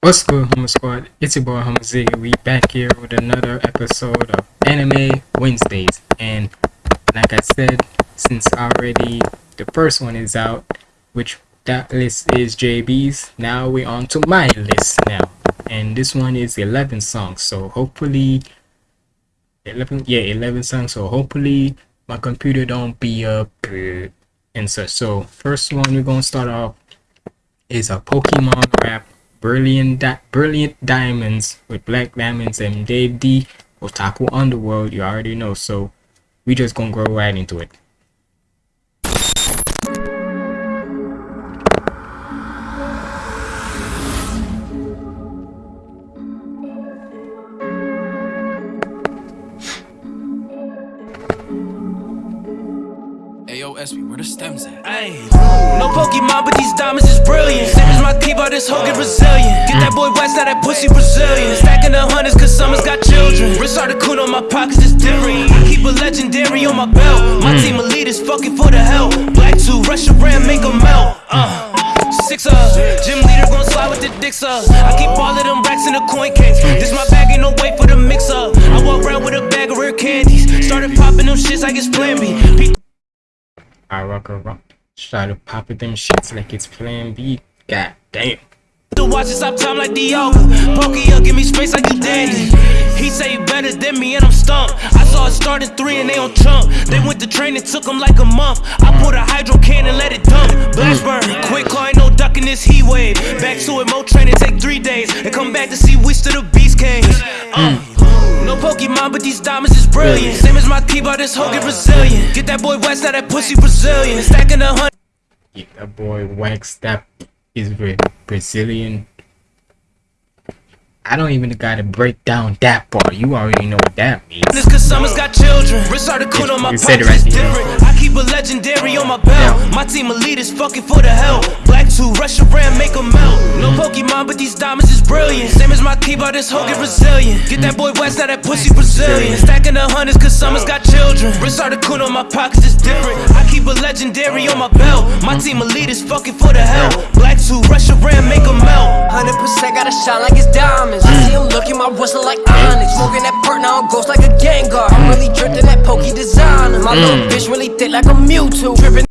What's good, Hummer Squad? It's your boy Hummer Z. We back here with another episode of Anime Wednesdays. And like I said, since already the first one is out, which that list is JB's, now we're on to my list now. And this one is 11 songs, so hopefully 11 yeah 11 songs so hopefully my computer don't be up and such so first one we're gonna start off is a pokemon rap brilliant Di brilliant diamonds with black diamonds and dave d otaku underworld you already know so we just gonna go right into it SB, where the stems at? Ayy, no Pokemon, but these diamonds is brilliant. Same as my keyboard, this hoe get Brazilian. Get that boy west, now that pussy Brazilian. Stacking the hundreds, cause summer's got children. Wrist Articuno, my pockets is different. I keep a legendary on my belt. My team elite is fucking for the help. Black 2, Russia brand, make them melt. Uh. Six up, gym leader gon' slide with the dicks up. I keep all of them racks in the coin case. This my bag, ain't no wait for the mix up. I walk around with a bag of rare candies. Started popping them shits like it's plan B. I rock around. Try to pop it them shits like it's plan B. God damn. To watch it stop time like Diogo. Pokey up, give me space like you dandy. He say he better than me and I'm stumped. I saw it start three and they on chump. They went to training, took them like a month. I put a hydro can and let it dump. Blast burn, quick car, ain't no ducking this heat wave. Back to it, more training take three days. And come back to see which to the beast came. Uh. No Pokemon, but these diamonds is brilliant. Same as my keyboard, this hoe get Brazilian. Get that boy West, now that pussy Brazilian. Stacking a hundred. Yeah, that boy Wax, that is Brazilian. I don't even gotta break down that part. You already know what that means. This cause summer's got children. Wrist Articuno on my pocket right is different. I keep a legendary on my belt. Yeah. My team elite is fucking for the help. Black 2, Russia brand, make them melt. No mm-hmm. Pokemon, but these diamonds is brilliant. Same as my keyboard, this hoe get Brazilian. Get that boy West, now that pussy Brazilian. Stacking the hundreds cause summer's got children. Wrist Articuno on my pockets is different. I keep a legendary on my belt. My team elite is fucking for the help. Black 2, Russia brand, make them melt. 100% gotta shine like it's diamonds. I see him looking my whistle like Onix Smoking that perk now I'm ghost like a Gengar I'm really drifting that pokey designer My little Mm. bitch really thick like a Mewtwo Dripping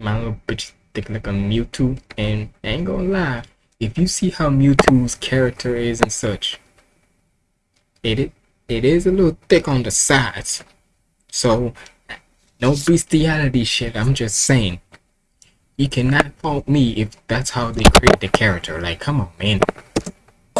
My little bitch thick like a Mewtwo, and I ain't gonna lie, if you see how Mewtwo's character is and such, it it, it is a little thick on the sides. So, no bestiality shit. I'm just saying, you cannot fault me if that's how they create the character. Like, come on, man.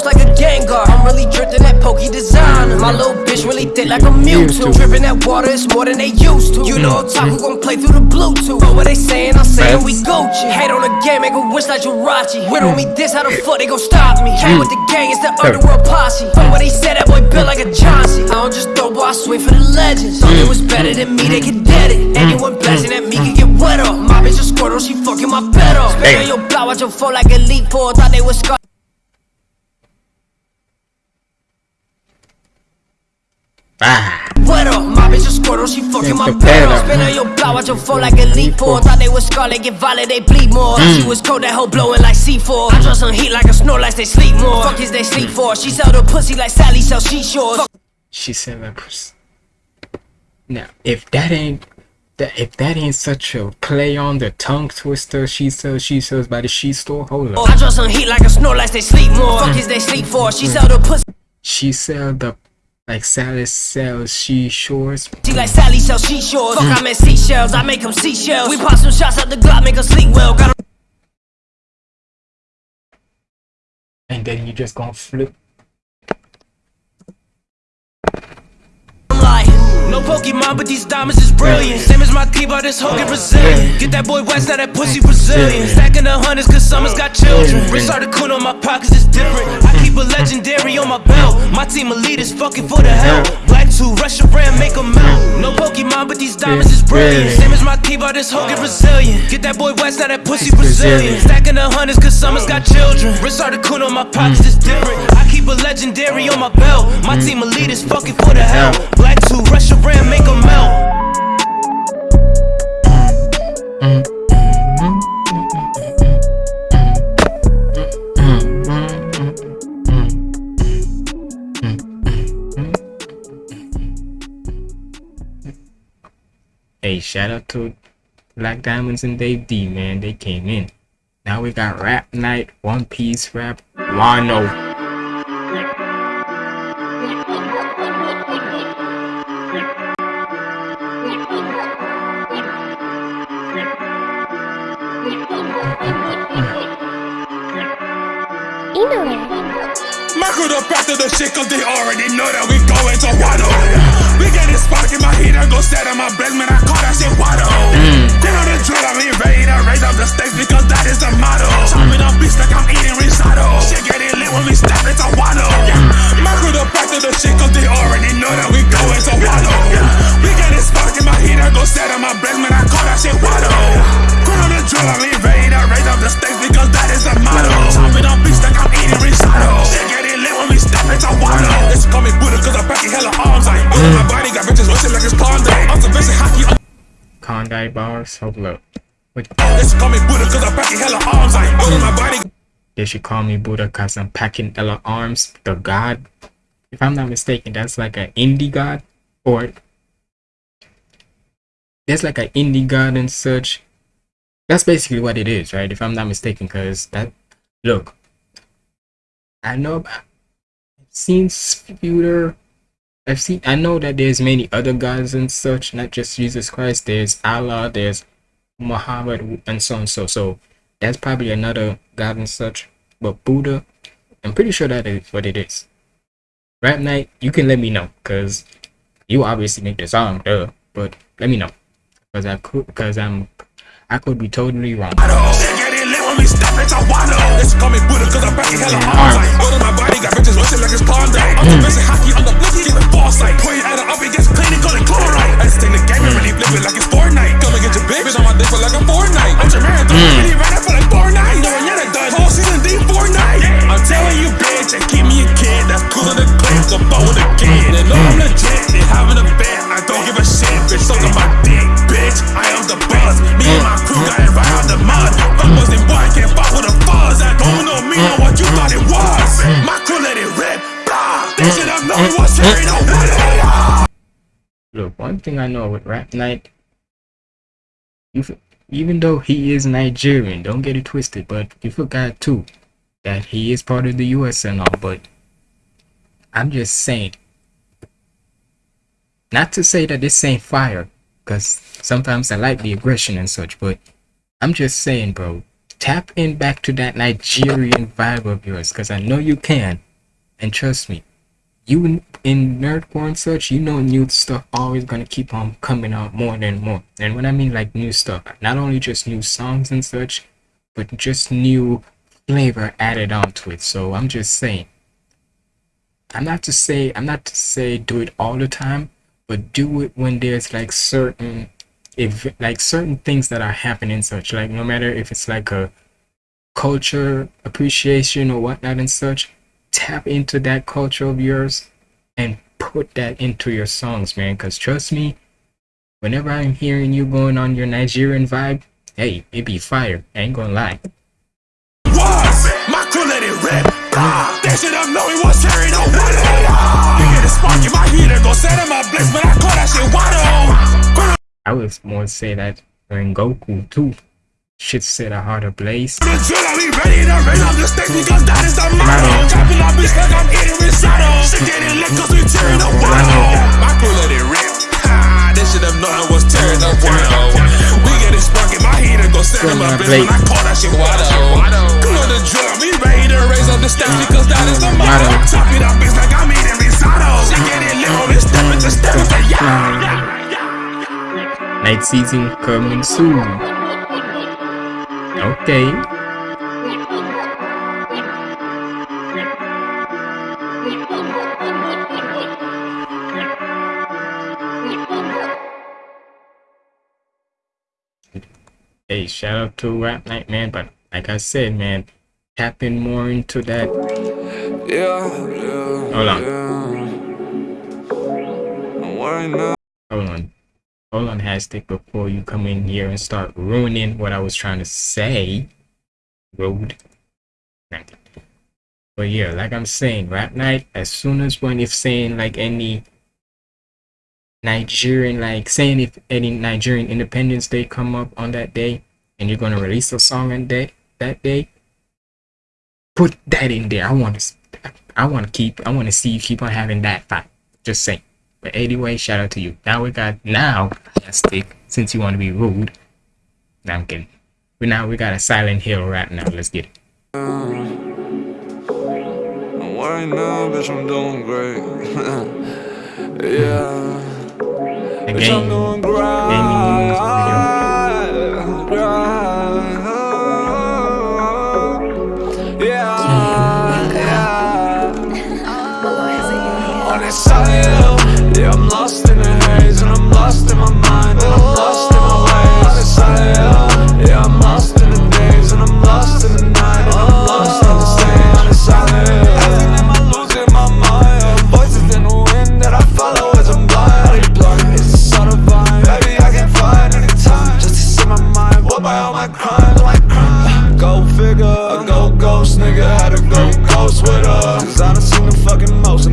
Like a Gengar. I'm really drifting that pokey designer My little bitch really thick like a Mewtwo. Dripping that water is more than they used to. You know Otaku gon' play through the Bluetooth. But what they saying, I'm saying we Gucci. Hate on the game, make a wish like Jirachi. On me this, how the fuck they gon' stop me? Came with the gang, it's the underworld posse. What they said, that boy built like a Chauncey. I don't just throw, boy, I swing for the legends. Thought they was better than me, they could dead it. Anyone blasting at me can get wet up My bitch a Squirtle, she fucking my bed up Spin on your blow, watch your fall like a Elite Four Thought they was Scar Ah, What up? My bitch a Squirtle, she fucking my the bed better. up Spin on your blow, watch your phone like Elite Four Thought they was Scarlet, get violent, they bleed more Mm. She was cold, that hoe blowing like C4 I draw some heat like a Snorlax, they sleep more Fuck is they sleep for? She sell the pussy like Sally sell seashores Fuck she said that. pers- Now, if that ain't that, if that ain't such a play on the tongue twister, she sells, she sells by the she store. Hold up, I draw some heat like a Snorlax, they sleep more Fuck is they sleep for? She sell the pussy she sell the like Sally sells she shores. She like Sally sell seashores Fuck, I'm at seashells, I make them seashells We pop some shots out the Glock, make her sleep well Got and then you just gonna flip. No Pokemon, but these diamonds is brilliant. Same as my keyboard, this hoe get Brazilian. Get that boy West, now that pussy Brazilian. Stacking the hundreds, cause summer's got children. Wrist Articuno on my pockets is different. I keep a legendary on my belt. My team elite is fucking for the hell. Black 2, Russia brand, make them melt. No Pokemon, but these diamonds is brilliant. Same as my keyboard, this hoe get Brazilian. Get that boy West, now that pussy Brazilian. Stacking the hundreds, cause summer's got children. Wrist Articuno on my pockets is different. I keep a legendary on my belt. My mm. team elite is fucking for the hell. Black 2, Russia brand, make them melt. Hey, shout out to Black Diamonds and Dave D, man. They came in. Now we got Rap Night, One Piece Rap, Wano. Marco the back of the shit cause they already know that we going to Wado. We get it spark in my heat, I go set on my breath, man, I call that shit Wado. Mm. Get on the drill, I'm ready to raise up the stakes because that is the motto. Chopping up beats like I'm eating risotto. Shit getting lit when we step into Wado. Marco the back to the shit cause they already know that we going to Wado. We get it spark in my heat, I go set on my breath, man, I call that shit Wado. Get on the drill, I'm ready to raise up the stakes because that is the motto. Chopping up beats like I'm eating risotto. Shit getting lit when we step Wado. They call me Buddha cause I'm packing hella arms. I ain't my body, got bitches rushing like it's. Observation Haki, Kondai bars. Wait, me Buddha cause I'm packing hella arms. I ain't my body. they should call me Buddha cause I'm packing Ella arms, the god. If I'm not mistaken, that's like an indie god, or That's like an indie god and such. That's basically what it is, right? If I'm not mistaken, cause that look, I know seen Scooter. I've seen. I know that there's many other gods and such, not just Jesus Christ. There's Allah. There's Muhammad and so and so. So that's probably another god and such. But Buddha, I'm pretty sure that is what it is. Rap night, you can let me know, cause you obviously make the song, duh. But let me know, cause I could, cause I'm, I could be totally wrong. Shit getting lit when we step into Wado. They call me Buddha cause I'm packing hella arms. I ain't my body, got bitches rushing like it's pond day. Observation hmm. Haki on the block, get the ball sight. Point at her up against clean and call it chloride. I just take the game and really flip it like it's Fortnite. Come and get your bitch, bitch on my dick for like a Fortnite. I'm your marathon, really ran out for like four done, whole season D Fortnite. I'm telling you, bitch, and keep me a kid that's cooler than so ball with a kid. They know I'm legit, they having a bet. I don't give a shit, bitch, suck on my dick, bitch. I am the boss. Me and my crew got it right out the mud. Fuck was and boy, can't fuck with a fuzz. I don't know me or what you thought it was. My crew let it rip. Blah. They should have known it was no way. Look, one thing I know with Rap Night, you even though he is Nigerian, don't get it twisted, but you forgot too that he is part of the U.S. and all. But I'm just saying, not to say that this ain't fire, because sometimes I like the aggression and such, but I'm just saying, bro, tap in back to that Nigerian vibe of yours, because I know you can, and trust me, you in- nerdcore and such, you know new stuff always gonna keep on coming out more and more. And when I mean like new stuff, not only just new songs and such, but just new flavor added onto it. So I'm just saying. I'm not to say I'm not to say do it all the time, but do it when there's like certain if like certain things that are happening such like no matter if it's like a culture appreciation or whatnot and such tap into that culture of yours and put that into your songs man because trust me whenever i'm hearing you going on your nigerian vibe hey it be fire I ain't gonna lie Was. My crew let it rip. They should have known it was way. You get a spark in my heater, go set in my bliss, but I call that shit Wado. i would more say that when goku too shit set a heart ablaze The drill, ready to raise up the stakes because that is the motto. Chopping up bitch like I'm eating risotto. Shit getting lit we tearing the Wado. My crew let it rip. Ha, They should have was tearing the Wado. We get it my heater, go set in my bliss, but I call that shit Wado. Cool on the I ready to raise up the because that is the motto. Up bitch like I'm eating risotto. Shit getting lit when we step into step into yeah. night season coming soon okay hey shout out to rap night man but like i said man tapping more into that Yeah, yeah. Hold on. Yeah. Why not? Hold on. Hold on, Hastic, before you come in here and start ruining what I was trying to say. Road. But yeah, like I'm saying, rap night, as soon as when if saying like any Nigerian, like saying if any Nigerian Independence Day come up on that day, and you're gonna release a song on that that day, put that in there. I want to, I want to keep, I want to see you keep on having that fight. Just saying. But anyway, shout out to you. Now we got now stick since you want to be rude. Now I'm kidding. But now we got a Silent Hill right now. Let's get it. I'm worried now, bitch, I'm doing great. yeah. The Bitch, I'm game, doing gaming news video. grind, grind. Yeah, yeah. On that silent hill, yeah,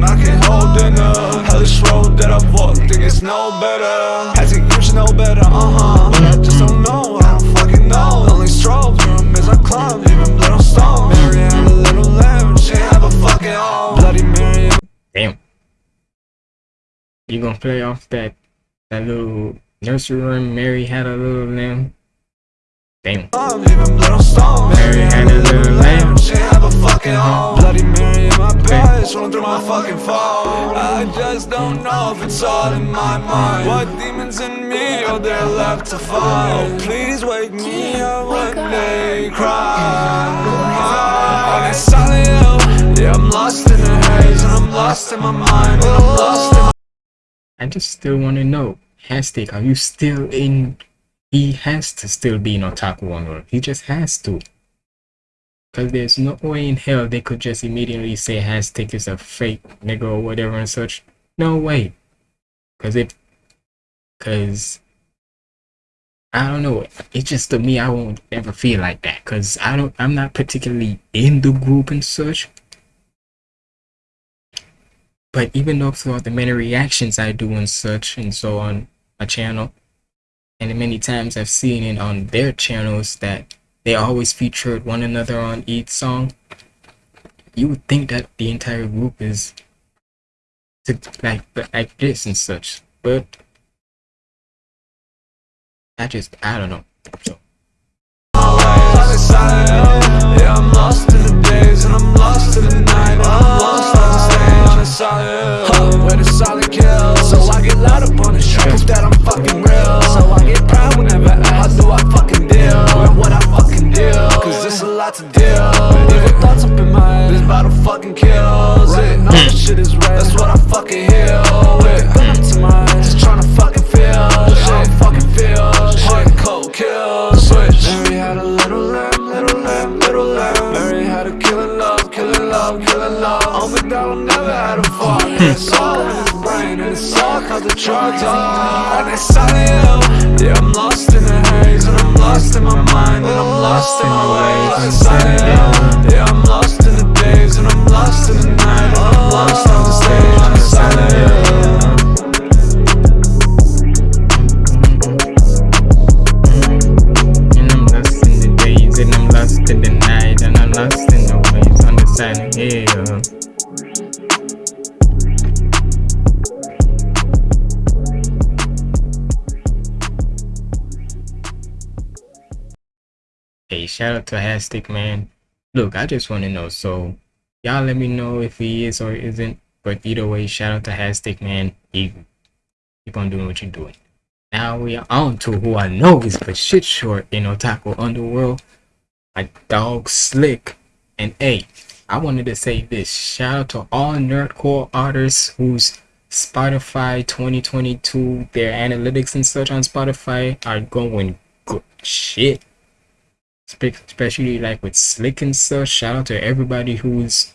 I can't hold dinner. Hellish road that I've walked, think it's no better. Had to you know better, uh huh. But I just don't know, I don't fucking know. Only strobe through 'em as I climb, leaving blood on stone. Mary had a little lamb, she have a fucking home. Bloody Mary Damn. You gonna play off that that little nursery rhyme? Mary had a little lamb. Damn. I'm leaving blood on stone. Mary had a little lamb. She have a fucking home. Bloody Mary my past, rolling through my fucking phone. I just don't know if it's all in my mind. What demons in me oh, are there left to find? Oh, please wake me up when they cry. On that silent hill, yeah, I'm lost in the haze, and I'm lost in my mind, my I just still want to know, Hastic, are you still in? He has to still be in Otaku Underworld. He just has to. Because there's no way in hell they could just immediately say Hastic is a fake nigga or whatever and such. No way. Because it. Because. I don't know. It's just to me, I won't ever feel like that. Because I don't. I'm not particularly in the group and such. But even though throughout the many reactions I do and such and so on my channel, and the many times I've seen it on their channels that they always featured one another on each song, you would think that the entire group is to, like like this and such. But I just I don't know. So the solid hill. Where the solid kill. So I get loud up on the. Proof that I'm fucking real. So I get proud whenever I how do I fucking deal. What I fucking deal. Cause there's a lot to deal. with. Thoughts up in my head. This battle fucking kills it. All this shit is red. That's what I fucking heal with. To my. Just fucking feel. Cold. Mary had a little lamb, little lamb, little lamb. Mary had a killing love, killing love, killing love. On the dollar never had a fault. Hmm. It's all in his brain, and it's all cause the drugs are on that silent hill. Yeah, I'm lost in the haze, and I'm lost Hastic, man. Look, I just want to know. So, y'all let me know if he is or isn't. But either way, shout out to Hastic, man. You keep on doing what you're doing. Now we are on to who I know is for shit short in Otaku Underworld. My dog Slick. And hey, I wanted to say this. Shout out to all nerdcore artists whose Spotify 2022, their analytics and such on Spotify are going good shit especially like with slick and stuff. Shout out to everybody who's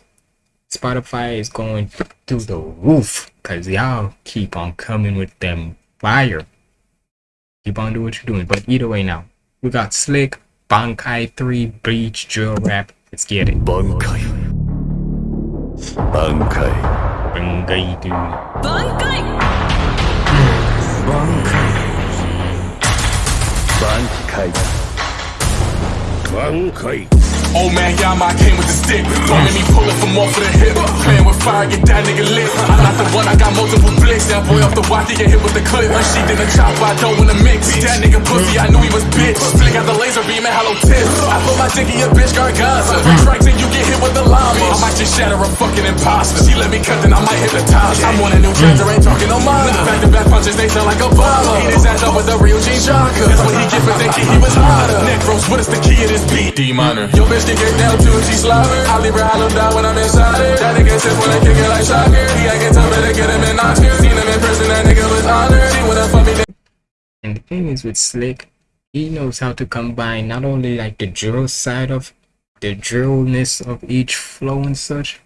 Spotify is going through the roof because y'all keep on coming with them fire. Keep on doing what you're doing. But either way, now we got Slick, Bankai 3, Bleach, Drill Rap. Let's get it. Bankai. Bankai. Bankai, dude. Bankai! Bankai. Bankai. 全开。Old man Yama came with the stick. Don't make me pull it from off of the hip. Playing with fire, get that nigga lit. I'm not the one, I got multiple blicks. That boy off the watch, he get hit with the clip. When she did a chop, I don't wanna mix. That nigga pussy, I knew he was bitch. Flick out the laser beam and hello tips. I put my dick in your bitch, Gargaza. Strikes and you get hit with the llama. I might just shatter a fucking imposter. She let me cut, then I might hit the top. I'm on a new trend, ain't talking no mind. Back to back punches, they sound like Obama. Eat his ass up with a real Jean Jacques. That's what he get for thinking he was hotter. Necros, what is the key of this beat? D minor. Yo, bitch, can get down to it, she. I leave her hollow down when I'm inside it. That nigga says when I kick it like soccer. He tough, better get him in Oscar. Seen him in person, that nigga was honored. She wanna fuck me. And the thing is with Slick, he knows how to combine not only like the drill side of the drillness of each flow and such,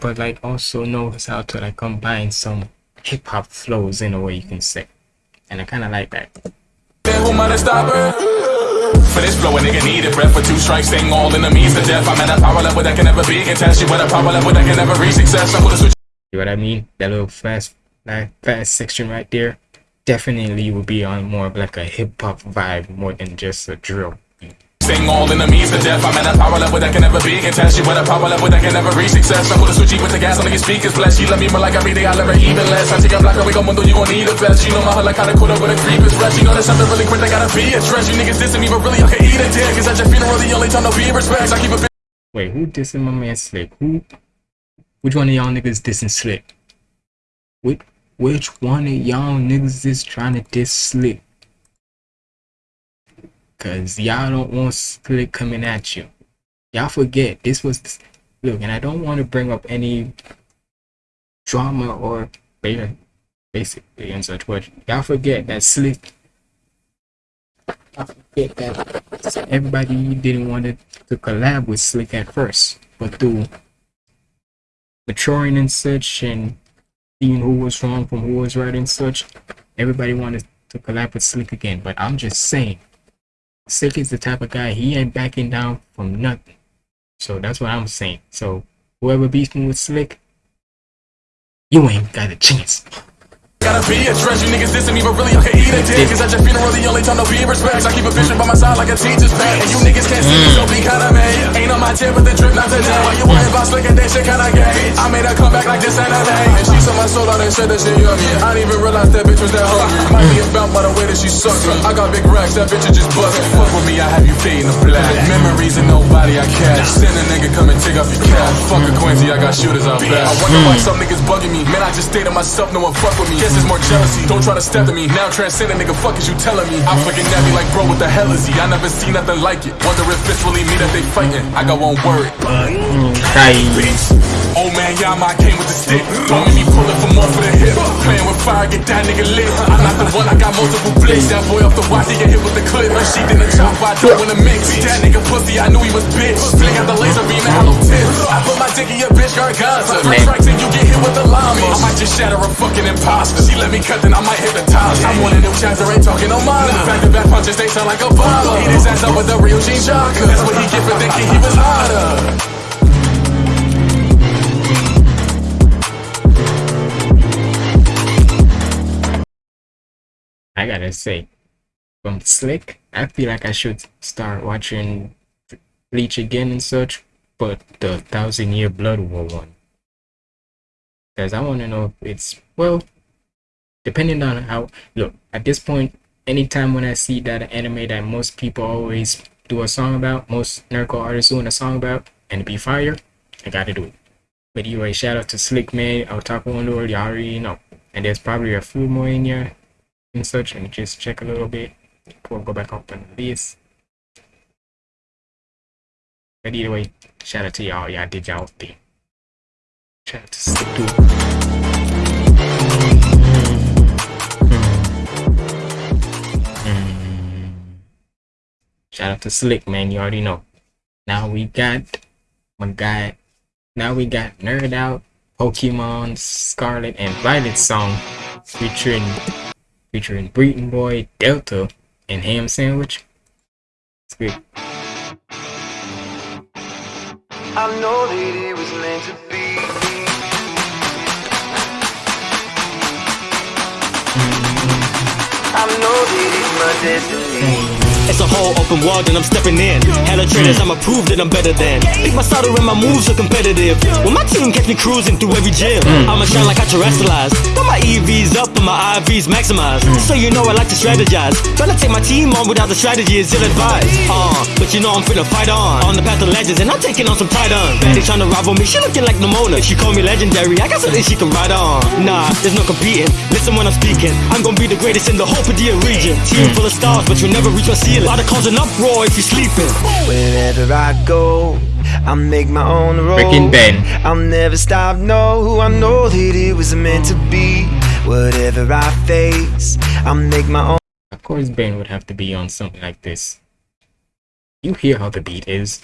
but like also knows how to like combine some hip hop flows in a way you can say. And I kinda like that. For this flow, a nigga need a breath for two strikes, staying all enemies to death. I'm at a power level that can never be contested. With a power level that can never reach success. I'm gonna switch. You know what I mean? That little fast like, fast section right there definitely will be on more of like a hip hop vibe more than just a drill. Staying all enemies to death. I'm at a power level that can never be contested. With a power level that can never reach success. I'm gonna switch with the gas on the speakers blessed. She love me more like every day, I'll ever even less. I take a black away, go mundo, you gon' need a vest. You know my heart like kinda caught up with a creep is fresh. You know there's something really quick, I gotta be addressed. You niggas dissing me, but really I can eat a dick. Cause at your funeral, the only time to be respects. I keep a bitch. Wait, who dissing my man Slick? Who? Which one of y'all niggas dissing Slick? Which which one of y'all niggas is trying to diss Slick? Cause y'all don't want Slick coming at you. Y'all forget this was look, and I don't want to bring up any drama or basically and such, but y'all forget that Slick. I forget that everybody didn't want to, to collab with Slick at first, but through maturing and such and seeing who was wrong from who was right and such, everybody wanted to collab with Slick again. But I'm just saying, Slick is the type of guy he ain't backing down from nothing. So that's what I'm saying. So whoever beats me with Slick, you ain't got a chance. Gotta be addressed. You niggas dissing me, but really I can eat a dick. Cause at your funeral, the only time to be respects. I keep a vision by my side like a teacher's pet. And you niggas can't see me, so be kinda mad. Ain't on my tip with the drip, not today. Why you worried about slick and that shit kinda gay? I made her come back like this Saturday. And she saw my soul out and said that she yummy. I didn't even realize that bitch was that hungry. Might be about by the way that she sucks. I got big racks, that bitch is just bustin'. Fuck with me, I have you fading the black. Memories and nobody I catch. Send a nigga come and take off your cash. Fuck a Quincy, I got shooters out back. I wonder why hmm. some niggas bugging me. Man, I just stay to myself, no one fuck with me. Guess it's more jealousy. Don't try to step to me. Now transcending nigga, fuck is you telling me? I'm fucking at me like, bro, what the hell is he? I never seen nothing like it. Wonder if it's really me that they fighting. I got one word. Mm, Old man Yama came with the stick. Don't make me pull it from off of the hip. Playing with fire, get that nigga lit. I'm not the one, I got multiple blicks. That boy off the watch, he get hit with the clip. When she did the chop, I don't wanna mix. That nigga pussy, I knew he was bitch. Flick out the laser beam and hollow tips. I put my dick in your bitch, Gargaza. Three strikes and you get hit with the llama. I might just shatter a fucking imposter. She let me cut, then I might hypnotize. I'm on a new chapter, ain't talking no mind. Back to back punches, they sound like Obama. Eat his ass up with a real Jean Jacques. That's what he get for thinking he was hotter. I gotta say, from Slick, I feel like I should start watching Bleach again and such, but the Thousand Year Blood War one. Because I want to know if it's, well, depending on how, look, at this point, anytime when I see that anime that most people always do a song about, most nerdcore artists doing a song about, and be fire, I gotta do it. But anyway, shout out to Slick Man, Otaku Underworld, you already know. And there's probably a few more in here and such and just check a little bit before we go back up on this. But either way, shout out to y'all. Y'all did y'all thing. Shout out to Slick too. Shout out to Slick, man. You already know. Now we got my guy. Now we got Nerd Out, Pokemon Scarlet and Violet song featuring featuring Breeton Boy, Delta, and Ham Sandwich. It's good. I know that it was meant to be. Mm-hmm. I know that it's my destiny. It's a whole open world and I'm stepping in. Hella trainers, I'ma prove that I'm better than. Pick my starter and my moves are competitive. When my team catch me cruising through every gym, mm. I'ma shine like I Terastallized. Got my EVs up and my IVs maximized. Mm. So you know I like to strategize. Tryna take my team on without the strategy is ill advised. Uh, but you know I'm finna fight on. On the path of legends and I'm taking on some titans. Betty mm. tryna rival me, she looking like Nimona. She call me legendary, I got something she can ride on. Nah, there's no competing. Listen when I'm speaking. I'm gonna be the greatest in the whole Paldea region. Team full of stars, but you'll never reach my ceiling. Lot of cause an uproar if you're sleeping. Wherever I go, I make my own road. Freaking Ben. I'll never stop, no. I know that it was meant to be. Whatever I face, I make my own. Of course, Ben would have to be on something like this. You hear how the beat is.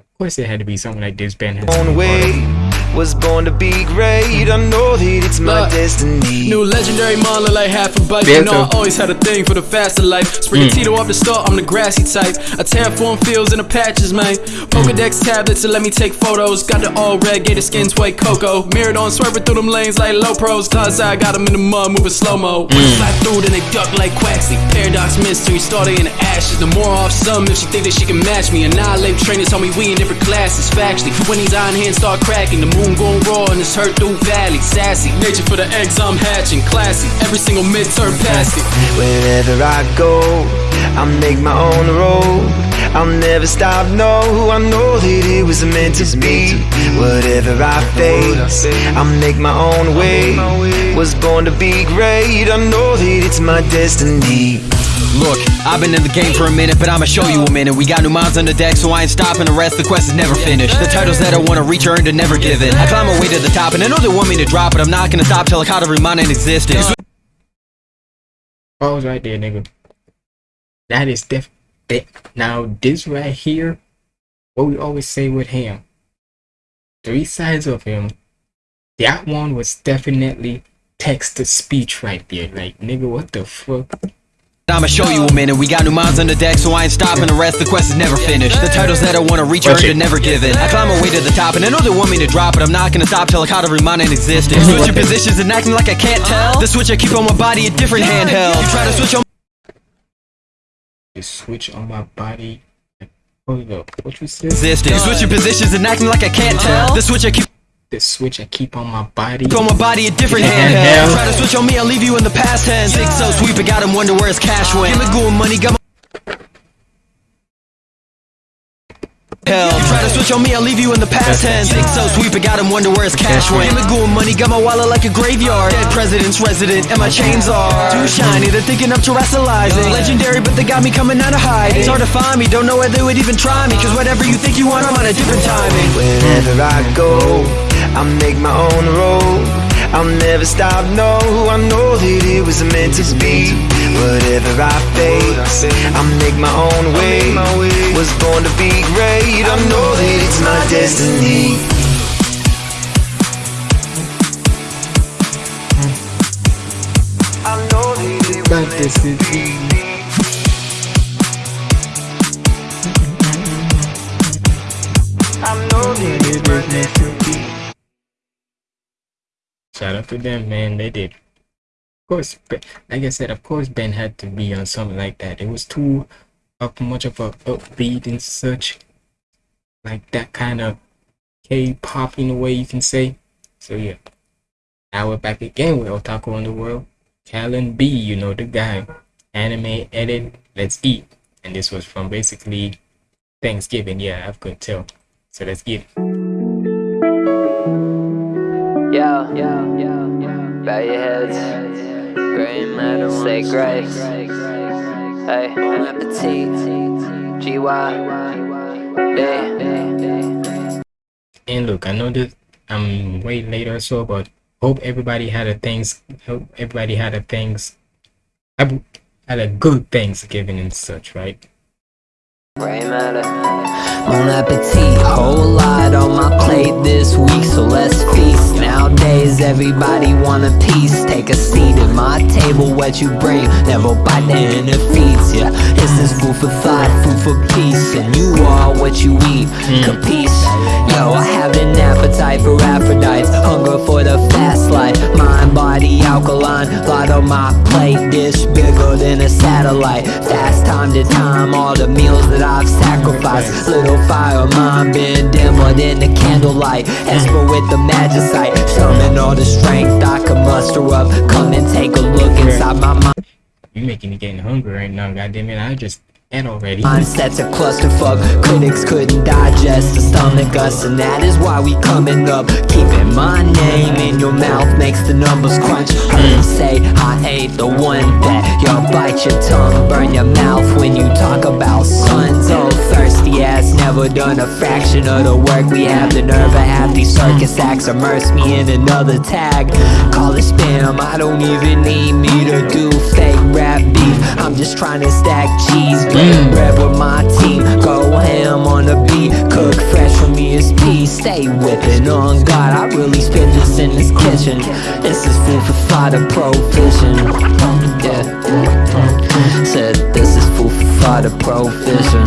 Of course, it had to be something like this. Ben has to own be part way. Of. Was born to be great. I know that it's my Look, destiny. New legendary model like half a bike. Yeah, You know I always had a thing for the faster life. Spring hmm. Tito off the start, I'm the grassy type. I terraform fields in the patches, man. Pokedex tablets to let me take photos. Got the all red, gator skins, white cocoa. Mirrored on, swerving through them lanes like low pros. Cause I got them in the mud, moving slow mo. Hmm. When I slide through, then they duck like Quaxly. Paradox mystery, started in the ashes. The more off some, if she think that she can match me. Annihilate trainers told me we in different classes. Factually, when these iron hands start cracking, the moon gon' roar and it's hurt through valley. Sassy, nature for the eggs I'm hatching. Classy, every single midterm past it. Wherever I go, I make my own road. I'll never stop, no. I know that it was meant to be. Whatever I face, I make my own way. Was born to be great. I know that it's my destiny. Look, I've been in the game for a minute, but I'ma show you a minute. We got new minds on the deck, so I ain't stopping. The rest, the quest is never finished. The titles that I wanna reach are earned and never given. I climb my way to the top, and I know they want me to drop, but I'm not gonna stop till I caught every mind in existence. Pause right there, nigga. That is def. Now, this right here, what we always say with him, three sides of him, that one was definitely text to speech right there. Like, nigga, what the fuck? I'ma show you a minute. We got new minds on the deck, so I ain't stopping. The rest, the quest is never finished. The titles that I wanna reach are Watch earned it. and never given. I climb my way to the top, and I know they want me to drop, but I'm not gonna stop till I caught every mind in existence. Switching positions and acting like I can't tell. The switch I keep on my body, a different handheld. You try to switch on The switch on my body. Hold up, what you said? existence. Switching positions and acting like I can't tell. The switch I keep The switch I keep on my body. Throw my body, a different Handheld. handheld. Try to switch on me, I'll leave you in the past tense. Six so sweep, it got him wonder where his cash went. Give me good money, got my Hell. You try to switch on me, I'll leave you in the past tense. Six so sweep, it got him wonder where his cash went. Give me good money, got my wallet like a graveyard. Dead president's resident, and my chains are too shiny. They're thinking of Terastallizing. Legendary, but they got me coming out of hiding. It's hard to find me, don't know where they would even try me. Cause whatever you think you want, I'm on a different timing. Wherever I go, I make my own road. I'll never stop, no. Who I know that it was meant to be. Whatever I face, I make my own way. Was born to be great. I know that it's my destiny. I know that it was meant to be. I know that it's my destiny. Shout out to them, man. They did. Of course, but like I said, of course, Ben had to be on something like that. It was too up much of a upbeat and such, like that kind of K-pop in a way you can say. So yeah, now we're back again with Otaku Underworld Callan B, you know the guy. Anime edit. Let's eat. And this was from basically Thanksgiving. Yeah, I could tell. So let's get it. Yeah, yeah, yeah, yeah. Bow your heads. Gray matter, say gray. Hey, bon appetit. GY. Day. And look, I know that I'm way later or so, but hope everybody had a things. Hope everybody had a things. Had a good Thanksgiving and such, right? Gray matter. Bon appetit. Whole lot on my plate this week, so let's feast. Nowadays, everybody want a piece. Take a seat at my table, what you bring. Never bite the that feeds ya. This is food for thought, food for peace. And you are what you eat. Mm. Capiche? Yo, I have an appetite. for Aphrodites, hunger for the fast life. Mind, body, alkaline, lot on my plate, dish bigger than a satellite. Fast time to time, all the meals that I've sacrificed. Little fire, mine been dimmer than the candlelight. Esper with the magicite, summon all the strength I can muster up. Come and take a look inside my mind. You making me getting hungry right now, goddamn it. I just ate already. Mindset's a clusterfuck, critics couldn't digest the stomach us And that is why we coming up. Keeping my name in your mouth makes the numbers crunch. Heard them say I ain't the one that You'll bite your tongue, burn your mouth when you talk about sons Oh, thirsty ass, never done a fraction of the work We have. The nerve to have these circus acts Immerse me in another tag. Call it spam, I don't even need me to do fake rap beef. I'm just trying to stack cheese, mm. get bread with my team Go ham on the beat, cook fresh from ESP Stay whipping. On God, I really spit this in this kitchen. This is food for a provision Yeah. Said for thought, provision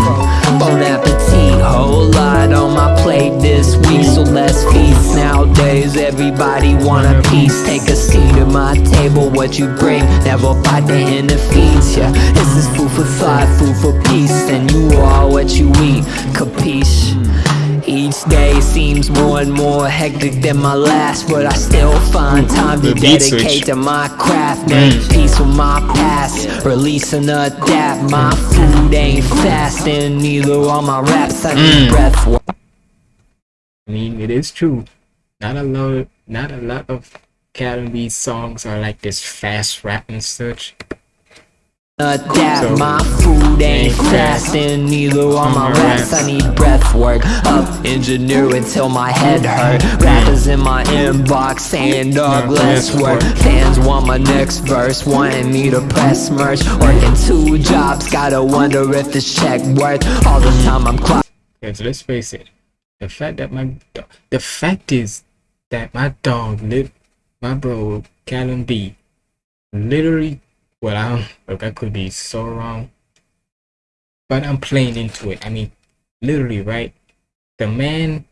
Bon appetit, whole lot on my plate this week So let's feast. Nowadays everybody want a piece. Take a seat at my table, what you bring? Never bite the hand that ya This is food for thought, food for peace. And you are what you eat, capiche? Each day seems more and more hectic than my last But I still find time to dedicate to my craft Make peace with my past Release and adapt. My food ain't fast And neither are my raps. I need breath work I mean, it is true. Not a lot, not a lot of Cat songs are like this fast rap and such. Adapt So- my food ain't fast and neither are my raps. I need breath work up, engineer until my head hurt. Rappers in my inbox saying dog less work. Fans want my next verse, wanting me to press merch. Working two jobs, gotta wonder if this check worth all the time I'm clock. Because let's face it, the fact that my the fact is that my dog lit my bro Callum B literally well I don't look I could be so wrong. But I'm playing into it. I mean literally right? The man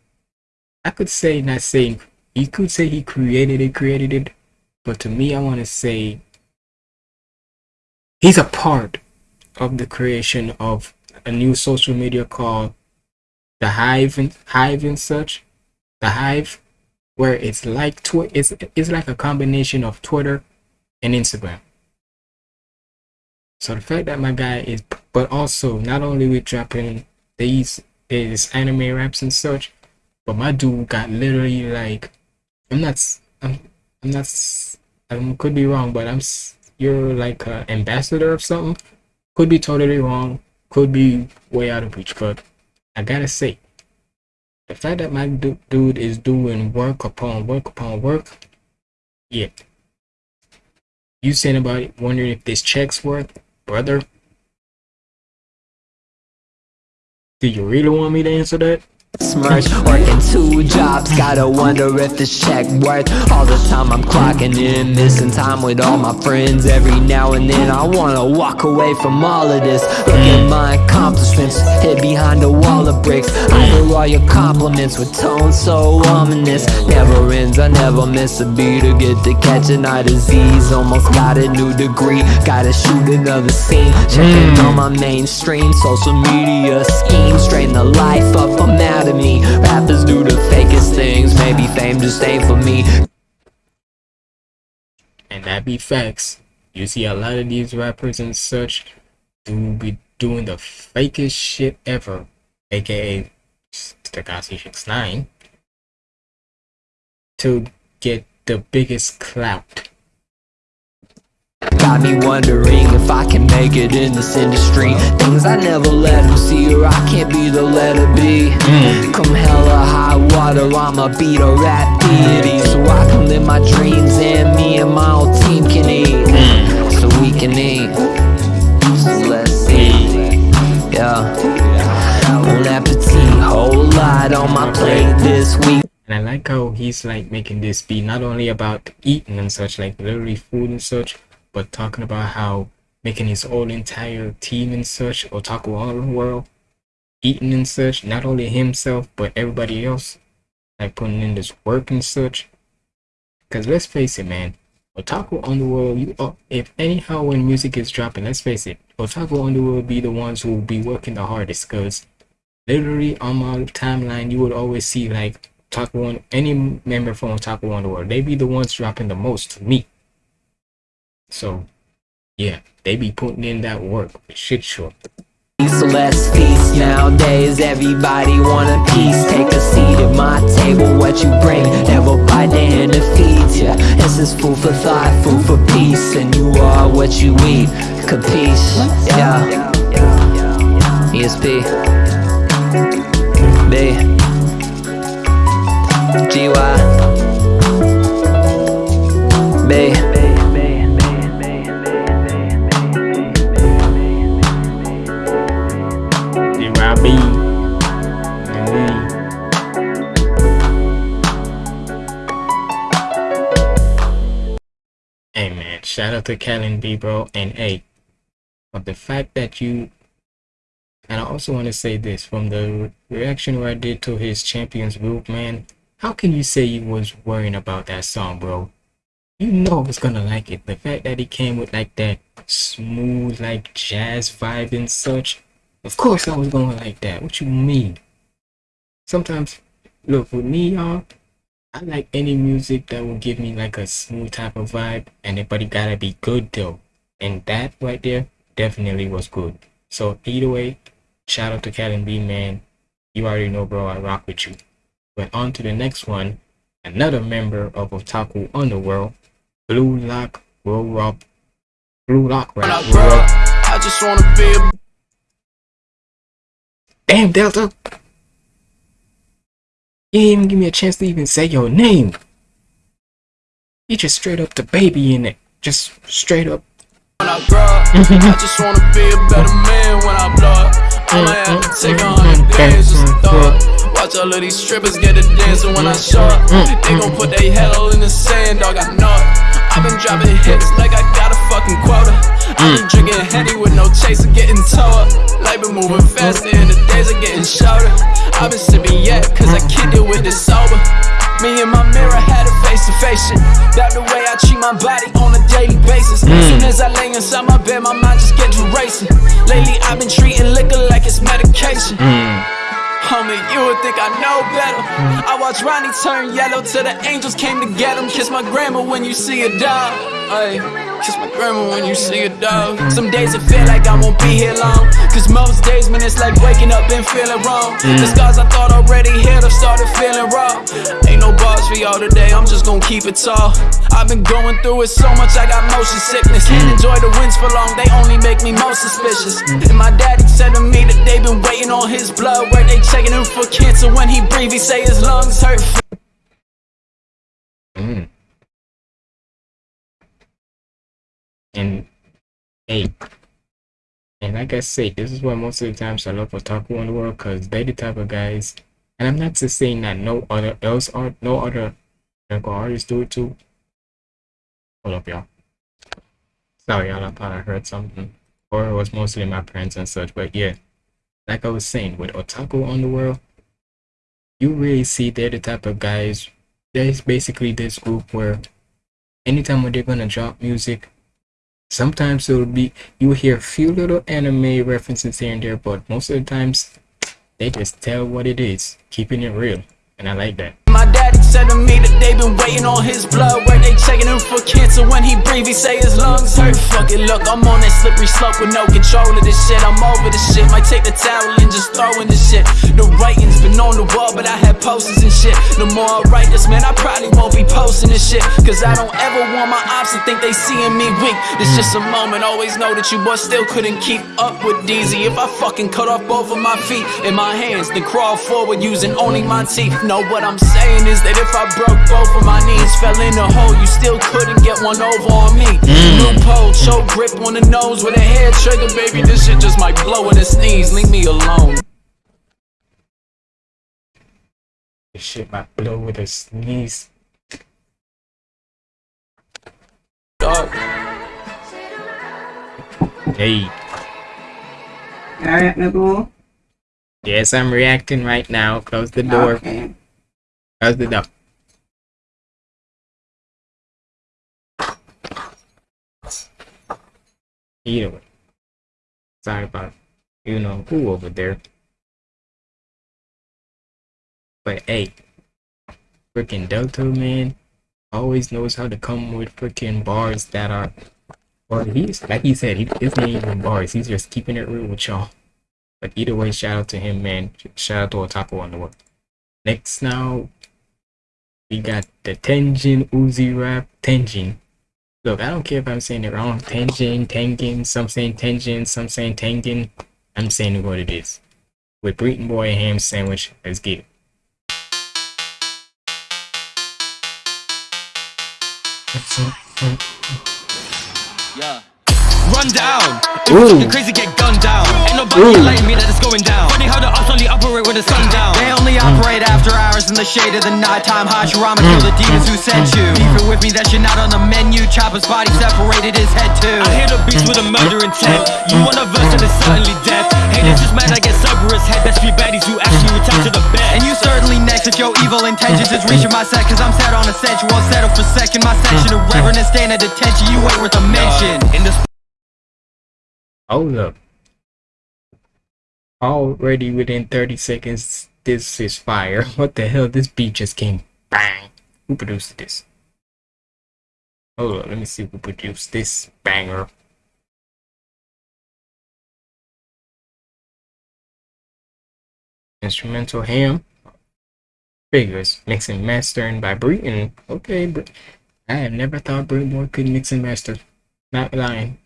I could say not saying he could say he created it, created it, but to me I wanna say he's a part of the creation of a new social media called the hive and hive and such the hive where it's like twi- it's, it's like a combination of twitter and instagram so the fact that my guy is but also not only with dropping these these anime raps and such but my dude got literally like i'm not i'm, I'm not i could be wrong but i'm you're like an ambassador of something. Could be totally wrong. Could be way out of reach but I gotta say, the fact that my du- dude is doing work upon work upon work, yeah. You saying about wondering if this check's worth, brother? Do you really want me to answer that? Smirch, working two jobs, gotta wonder if this check worth all the time I'm clocking in, missing time with all my friends. Every now and then I wanna walk away from all of this. Look at my accomplishments, hid behind a wall of bricks. I hear all your compliments with tone so ominous. Never ends, I never miss a beat or get to catching eye disease. Almost got a new degree, gotta shoot another scene. Checking hmm. on my mainstream social media scheme, strain the life up, I'm out of me. Rappers do the fakest things, maybe fame just ain't for me. And that be facts. You see a lot of these rappers and such do be doing the fakest shit ever, aka Tekashi 69, to get the biggest clout. Got me wondering if I can make it in this industry. Things I never let them see, or I can't be the letter B. Hmm. Come hella high water, I'ma be the rap deity. So I can live my dreams, and me and my whole team can eat. Hmm. So we can eat. So let's see. Yeah. Bon appetit, whole lot on my plate this week. And I like how he's like making this be not only about eating and such, like literally food and such, but talking about how making his whole entire team and such, Otaku Underworld, eating and such, not only himself, but everybody else. like putting in this work and such. Cause let's face it, man, Otaku Underworld. You, uh, if anyhow when music is dropping, let's face it, Otaku will be the ones who will be working the hardest. Cause literally on my timeline, you would always see like Otaku any member from Otaku Underworld, they be the ones dropping the most to me. So, yeah, they be putting in that work. Shit, sure. So let's feast Nowadays. Everybody want a piece. Take a seat at my table. What you bring Never bite the hand that ya This is food for thought, food for peace. And you are what you eat. Capiche? Yeah. ESP B? GY shout out to Callon B bro and A but the fact that you and I also want to say this from the reaction where I did to his champions group man how can you say you was worrying about that song bro you know I was gonna like it the fact that he came with like that smooth like jazz vibe and such of course I was gonna like that. What you mean? Sometimes, look, with me, y'all, I like any music that will give me like a smooth type of vibe, and it, but it gotta be good though. And that right there definitely was good. So either way, shout out to Callon B, man. You already know, bro. I rock with you. But on to the next one. Another member of Otaku Underworld, Blue Lock Roll Rock. Blue Lock When Rap. Up, I just wanna be a Damn, Delta! You didn't even give me a chance to even say your name. You just straight up the baby in it. Just straight up. when I grow up. Mm-hmm. I just wanna be a better man when I blow up. I'ma mm-hmm. have to take a hundred mm-hmm. days just to throw up. Watch all of these strippers get dancing when I show up. They gon' put their head all in the sand, dog. I know it. I've been dropping hits like I got a fucking quota. I've been mm. drinking Henny with no chaser, getting toe up. Life been moving faster and the days are getting shorter. I've been face to face shit. That the way I treat my body on a daily basis. Mm. Soon as I lay inside my bed, my mind just gets racing. Lately, I've been treating liquor like it's medication. Mm. Homie, you would think I know watched Ronnie turn yellow till the angels came to get him. Kiss my grandma when you see a dog. Ay, kiss my grandma when you see a dog. Some days I feel like I won't be here long. Cause most days, man, it's like waking up and feeling wrong. Mm. The scars I thought already healed have started feeling raw. Ain't no bars for y'all today, I'm just gonna keep it tall. I've been going through it so much, I got motion sickness. Can't enjoy the wins for long, they only make me more suspicious. And my daddy said to me that they been waiting on his blood. Where they checking him for cancer when he breathe, he say his lungs hurt. Mm. And hey, and like I say, this is why most of the times I love Otaku Underworld because they're the type of guys. And I'm not just saying that no other else art, no other manga artists do it too. Hold up, y'all. Sorry, y'all. I thought I heard something, or it was mostly my parents and such. But yeah, like I was saying, with Otaku on the world, you really see they're the type of guys. There's basically this group where anytime when they're gonna drop music, sometimes it'll be you hear a few little anime references here and there, but most of the times they just tell what it is, keeping it real, and I like that. Said to me that they been waiting on his blood. Where they checking him for cancer when he breathe, he say his lungs hurt. Fuck it, look, I'm on that slippery slope with no control of this shit. I'm over this shit, might take the towel and just throw in the shit. The writing's been on the wall, but I had posters and shit. The more I write this, man, I probably won't be posting this shit. Cause I don't ever want my ops to think they seeing me weak. It's just a moment, always know that you boys still couldn't keep up with DZ. If I fucking cut off both of my feet and my hands, then crawl forward using only my teeth. Know what I'm saying is that if I broke both of my knees, fell in a hole, you still couldn't get one over on me. Mm. Loophole, choke grip on the nose with a hair trigger, baby. This shit just might blow in a sneeze. Leave me alone. This shit might blow with a sneeze. Dog. Hey, Alright, Naboo. yes, I'm reacting right now. Close the door. Okay. How's it up? Either way. Sorry about you know who over there. But hey, freaking Delta man always knows how to come with freaking bars that are or he's like he said, he isn't even bars, he's just keeping it real with y'all. But either way, shout out to him, man. Shout out to Otaku Underworld. Next now we got the Tenjin Uzi rap Tenjin. Look, I don't care if I'm saying it wrong. Tenjin, Tengen, some saying Tenjin, some saying Tengen. I'm saying what it is. With Breeton Boi ham sandwich, let's get it. Yeah. Run down. If Ooh. you fucking crazy, get gunned down. Ain't nobody Ooh. enlighten me that it's going down. Only operate when the sun down. They only operate after hours in the shade of the nighttime. Hashirama kill the demons who sent you. Beefing with me, that shit not on the menu. Chopper's body separated his head too. I hit a beast with a murder intent. You want a verse and it's certainly death. Haters just mad I get Cerberus head. That's three baddies who actually return to the bed. And you certainly next if your evil intentions is reaching my set. Cause I'm set on a set. You won't settle for second. My section of reverend and staying at detention. You ain't worth a mention. In this Hold up. Already within 30 seconds, this is fire. What the hell? This beat just came bang. Who produced this? Hold up, let me see who produced this banger. Instrumental ham. Figures. Mixing mastering by Breeton. Okay, but I have never thought Breeton could mix and master. Not lying.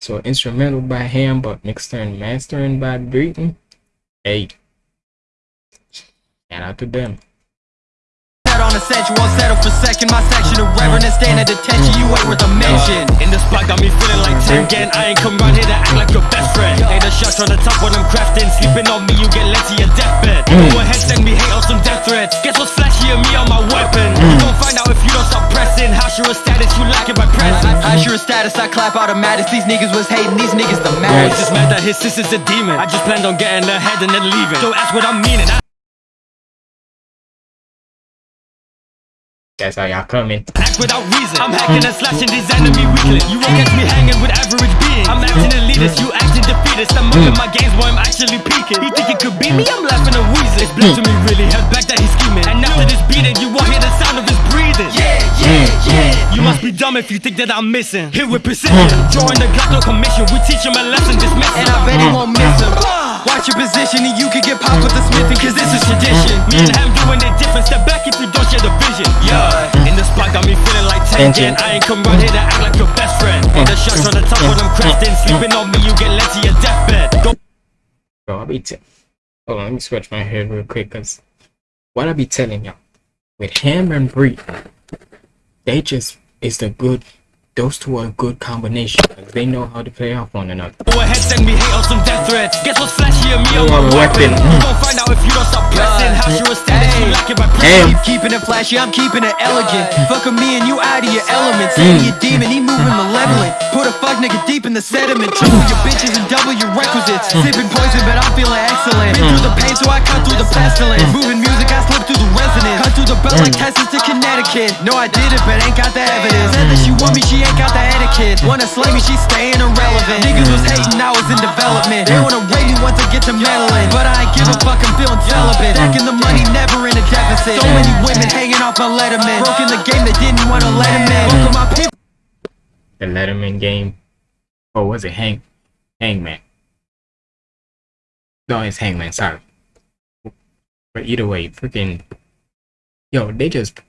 So instrumental by Ham, but mixed and mastering by Breeton. Hey, shout out to them. Set on a set, you won't settle for second. My section of reverend and staying at detention. You ain't worth a mention. In the spot, got me feeling like Tengen. I ain't come round here to act like your best friend. Hey, the shots on the top when I'm crafting. Sleeping on me, you get led to your deathbed. Mm. Go ahead, send me hate on some death threats. Guess what's flashy of me on my weapon? Mm. You gon' find out if you don't stop pressing. How's your status? You lack it by pressing. How's your status? I clap automatics. These niggas was hating. These niggas the Boy just mad that his sister's a demon. I just planned on getting ahead and then leaving. So ask what I'm meaning. I That's how y'all coming. act without reason. I'm hacking and slashing these enemy weaklings. You won't catch me hanging with average beings. I'm acting elitist, you acting defeatist. I'm mm. up in my games boy, I'm actually peaking. You think it could be me? I'm laughing and wheezing. It's blood to me really, head back that he's scheming. And after this beating, you won't hear the sound of his breathing. Yeah, yeah, mm, yeah. Mm. You must be dumb if you think that I'm missing. Hit with precision. Drawing the Glock, no commission. We teach him a lesson, dismiss And I bet he won't miss him. Watch your position and you could get popped with the smithing cause this is tradition. Me and him doing it different. Step back if you don't share the vision. Yeah, in the spot got me feeling like Tengen. I ain't come round here to act like your best friend. Ain't the shots on the top when I'm crafting. Sleeping on me, you get led to your deathbed. Go Bro, I'll be t- Hold on, let me scratch my head real quick, cause what I be telling y'all with Ham and Bree, they just is the good. Those two are a good combination. They know how to play off one another. Go ahead, send me hate on some death threats. Guess what's flashy of me on my a weapon? You gon' mm. find out if you don't stop pressing. How's your status? You lack it by pressing. Damn. Keep keeping it flashy, I'm keeping it elegant. Fucking me and you out of your element. Say mm. he a demon, he moving malevolent. Put a fuck nigga deep in the sediment. Triple your bitches and double your requisites. Mm. Sipping poison, but I'm feeling excellent. Been through the pain, so I cut through the pestilence. Moving music, I slip through the resonance. Cut through the belt like Texas to Connecticut. No, I did it, but ain't got the evidence. Said that she want me, she ain't got the etiquette. Wanna slay me, she staying irrelevant. Niggas was hating, I was in development. They wanna rate me once I get to meddling. But I ain't give a fuck, I'm feeling celibate. Stacking the money, never in a deficit. So many women hanging off my letterman. Broke the game, they didn't wanna let him in. With my people. The Letterman game. Or was it Hang Hangman? No, it's Hangman, sorry. But either way, freaking Yo, they just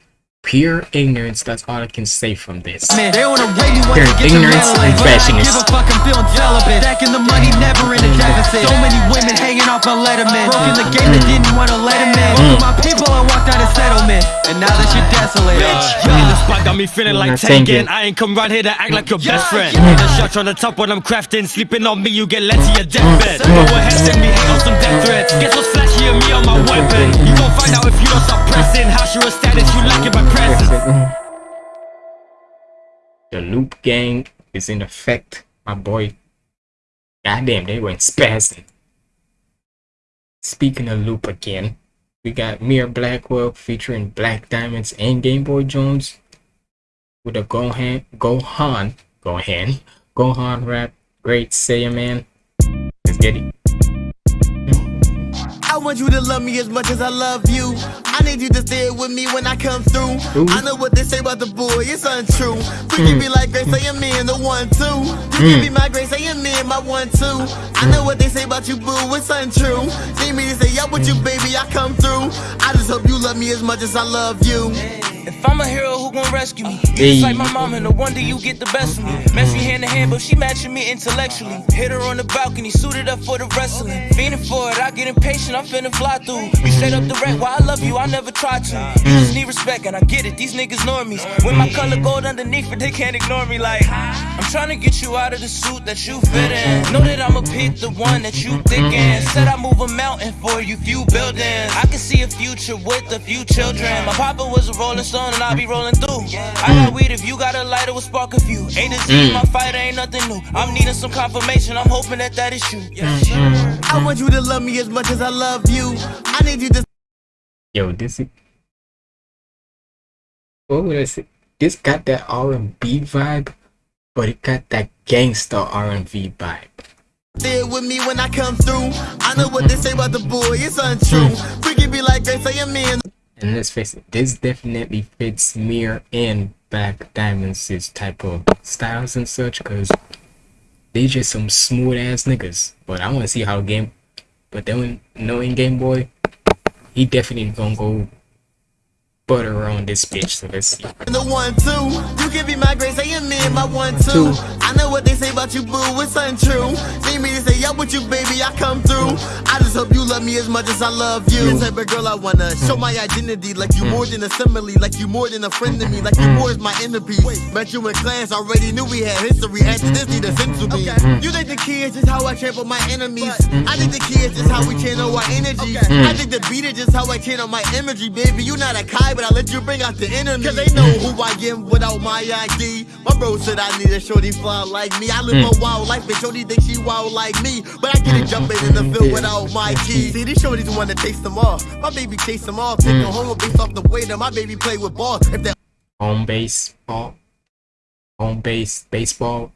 pure ignorance, that's all I can say from this. Man, they wanna rate me Pure I get to ignorance and But I ain't fashion give is a fuck, I'm feeling celibate. Stacking the money, never in a deficit. So many women hanging off my letterman. Broke in the game, they didn't wanna let him mm. in. Fuck with my people, I walked out of settlement. And now that you're desolate. In the spot got me feeling like Not thinking. Tengen. I ain't come round here to act like your best friend. yeah. The shots on the top when I'm crafting. Sleeping on me, you get led to your deathbed. Go ahead, send me hate on some death threats. Get what's flashy of me on my weapon? You gon' find out if you don't stop pressing. How's your status? You lack it by presence. Mm. The loop gang is in effect, my boy. Goddamn, they went spazzing. Speaking of loop again, We got Mir Blackwell featuring Black Diamonds and Game Boy Jones with a Gohan, Gohan, Gohan, Gohan rap. Great Saiyan man. Let's get it. I want you to love me as much as I love you. I need you to stay with me when I come through. Ooh. I know what they say about the boy, it's untrue. Freaky be like Grace, say me and the one two. You Mm. can be my Grace, say me and my one two. I know what they say about you, boo, it's untrue. Need me to say up with you, baby, I come through. I just hope you love me as much as I love you. If I'm a hero, who gon' rescue me? You Hey. just like my mom, and no wonder you get the best of me. Messy hand to hand, but she matching me intellectually. Hit her on the balcony, suited up for the wrestling. Fiending for it, I get impatient, I'm finna fly through. You straight up wreck, why I love you, I never tried to. You just need respect, and I get it, these niggas normies. With my color gold underneath, but they can't ignore me like. I'm trying to get you out of the suit that you fit in. Know that I'ma pick the one that you thick in. Said I move a mountain for you, few buildings. I can see a future with a few children. My papa was a rolling stone and I'll be rolling through. I got weed if you got a lighter will spark a few. A to Z, my fight ain't nothing new. I'm needing some confirmation, I'm hoping that that is true. I want you to love me as much as I love you. I need you to Yo, this is what would I say? This got that R and B vibe, but it got that gangster R and B vibe. Stay with me when I come through. I know what they say about the boy, it's untrue. Hmm. Freaky be like they say me and And let's face it, this definitely fits Mir and Black Diamonds' type of styles and such, because they just some smooth ass niggas. But I want to see how game, but then knowing Game Boy, he definitely gonna go butter on this bitch. So let's see. the one two. You can be my grace, say me and my one two. Two. I know what they say about you, boo, it's untrue. See me to say up with you, baby, I come through. I just hope you love me as much as I love you. The type of girl I wanna hmm. show my identity, like you hmm. more than a simile, like you more than a friend to me, like you hmm. more is my inner peace. Met you in class, already knew we had history. After this, need a sense to me. You think the key is just how I trample my enemies? I think the key is just how we channel our energy. I think the beat is just how I channel my imagery, baby. You not a Kai, but I let you bring out the enemy. Cause they know who I am without my ID. My bro said I need a shorty fly like me. I live hmm. a wild life, and shorty think she wild like me. But I get it hmm. jumping in the field without my keys. See, these shorties wanna taste them off. My baby chase them off. Take hmm. them home based off the way that my baby play with balls. If that Home base ball, home base baseball.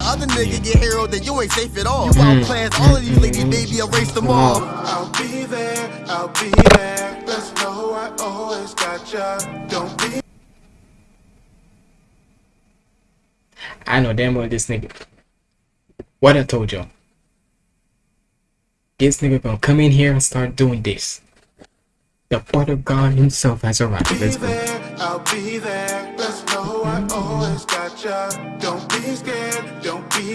Other nigga get hero, then you ain't safe at all. Mm. You outclass all of these mm. ladies, baby, erase them all. I'll be there, I'll be there. Let's know I always got ya. Don't be I know damn well this nigga. What I told y'all. This nigga gonna come in here and start doing this. The butter god himself has arrived. Let's go. there, I'll be there. Let's know I always got ya. Don't be scared, don't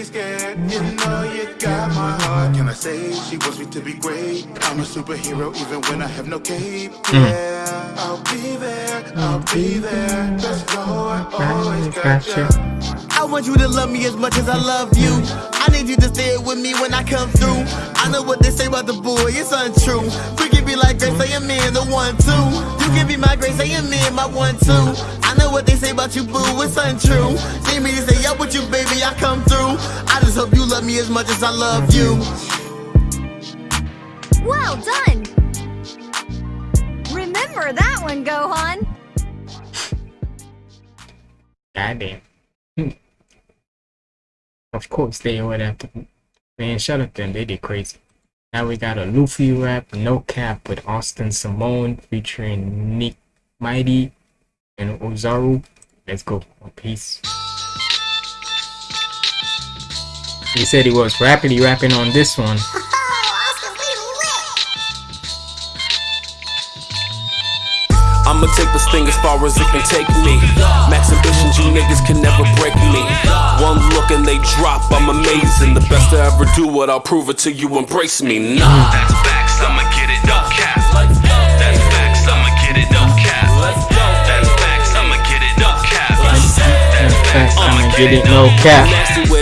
be scared. You know you got my heart. Can I say she wants me to be great? I'm a superhero even when I have no cape. Hmm. Yeah, I'll be there, I'll be there. Know I always got ya. I want you to love me as much as I love you. I need you to stay with me when I come through. I know what they say about the boy, it's untrue. Freaky be like Grace, say me and the one two. You can be my Grace, say me and my one two. I know what they say about you, boo, it's untrue. See me to say up with you, baby, I come through. I just hope you love me as much as I love you. Well done! Remember that one, Gohan! Goddamn. Hmm. Of course they would have to. Man, shut up them. They did crazy. Now we got a Luffy rap, No Cap with Austin Simone featuring Nick Mighty and Ozaru. Let's go. Peace. He said he was rapidly rapping on this one. I'ma take this thing as far as it can take me. Max ambitions, you niggas can never break me. One look and they drop, I'm amazing. The best I ever do it, I'll prove it till you embrace me. Nah. That's facts, I'ma get it, no cap. That's facts, I'ma get it, no cap. That's facts, I'ma get it, no cap. That's facts, I'ma get it, no cap.